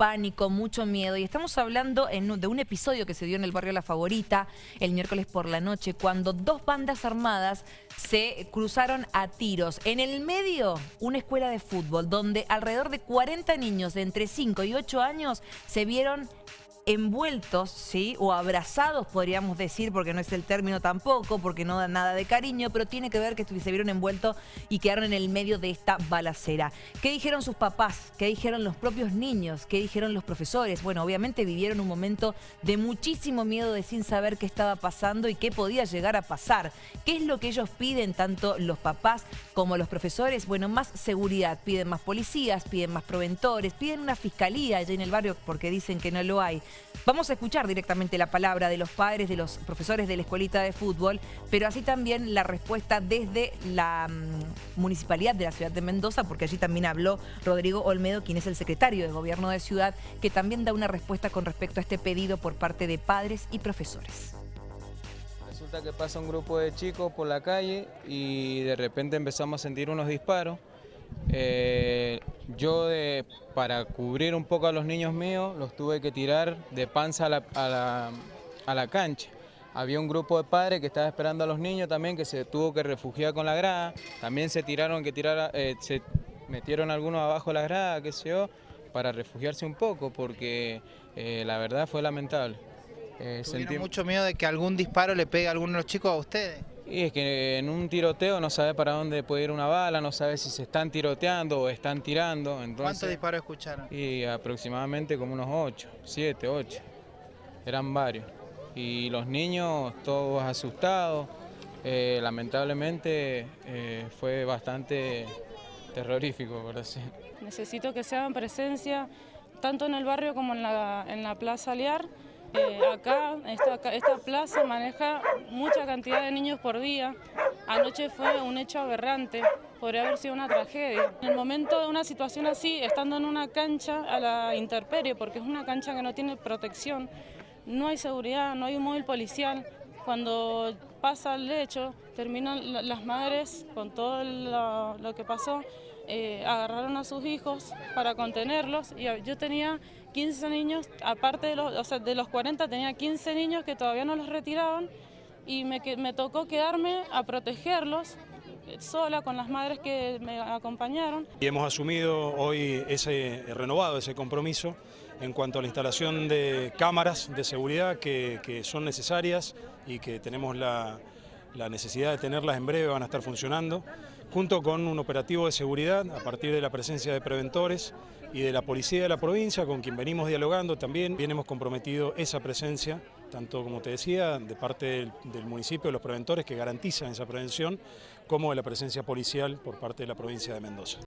pánico, mucho miedo. Y estamos hablando de un episodio que se dio en el barrio La Favorita el miércoles por la noche, cuando dos bandas armadas se cruzaron a tiros. En el medio, una escuela de fútbol, donde alrededor de 40 niños de entre 5 y 8 años se vieron envueltos, ¿sí? O abrazados, podríamos decir, porque no es el término tampoco, porque no da nada de cariño, pero tiene que ver que se vieron envueltos y quedaron en el medio de esta balacera. ¿Qué dijeron sus papás? ¿Qué dijeron los propios niños? ¿Qué dijeron los profesores? Bueno, obviamente vivieron un momento de muchísimo miedo de sin saber qué estaba pasando y qué podía llegar a pasar. ¿Qué es lo que ellos piden, tanto los papás como los profesores? Bueno, más seguridad, piden más policías, piden más proventores, piden una fiscalía allá en el barrio porque dicen que no lo hay. Vamos a escuchar directamente la palabra de los padres, de los profesores de la escuelita de fútbol, pero así también la respuesta desde la mm, municipalidad de la ciudad de Mendoza, porque allí también habló Rodrigo Olmedo, quien es el secretario de gobierno de ciudad, que también da una respuesta con respecto a este pedido por parte de padres y profesores. Resulta que pasa un grupo de chicos por la calle y de repente empezamos a sentir unos disparos. Eh, yo de, para cubrir un poco a los niños míos los tuve que tirar de panza a la, a la, cancha. Había un grupo de padres que estaba esperando a los niños también que se tuvo que refugiar con la grada. También se tiraron que tirar, eh, se metieron algunos abajo de la grada, qué sé yo, para refugiarse un poco porque eh, la verdad fue lamentable. ¿Tuvieron mucho miedo de que algún disparo le pegue a alguno de los chicos a ustedes? Y es que en un tiroteo no sabe para dónde puede ir una bala, no sabe si se están tiroteando o están tirando. ¿Cuántos disparos escucharon? Y aproximadamente como unos 8, 7, 8. Eran varios. Y los niños todos asustados. Eh, lamentablemente eh, fue bastante terrorífico, por así. Necesito que se hagan presencia tanto en el barrio como en la, en la Plaza Aliar eh, acá, esta, esta plaza maneja mucha cantidad de niños por día. Anoche fue un hecho aberrante, podría haber sido una tragedia. En el momento de una situación así, estando en una cancha a la intemperie, porque es una cancha que no tiene protección, no hay seguridad, no hay un móvil policial. Cuando pasa el hecho, terminan las madres con todo lo que pasó, eh, agarraron a sus hijos para contenerlos y yo tenía 15 niños, aparte de los, de los 40 tenía 15 niños que todavía no los retiraban y me, me tocó quedarme a protegerlos sola con las madres que me acompañaron. Y hemos asumido hoy ese renovado ese compromiso en cuanto a la instalación de cámaras de seguridad que, que son necesarias y que tenemos la, la necesidad de tenerlas en breve, van a estar funcionando, junto con un operativo de seguridad a partir de la presencia de preventores y de la policía de la provincia, con quien venimos dialogando también. Bien hemos comprometido esa presencia, tanto como te decía, de parte del, del municipio, de los preventores que garantizan esa prevención, como de la presencia policial por parte de la provincia de Mendoza.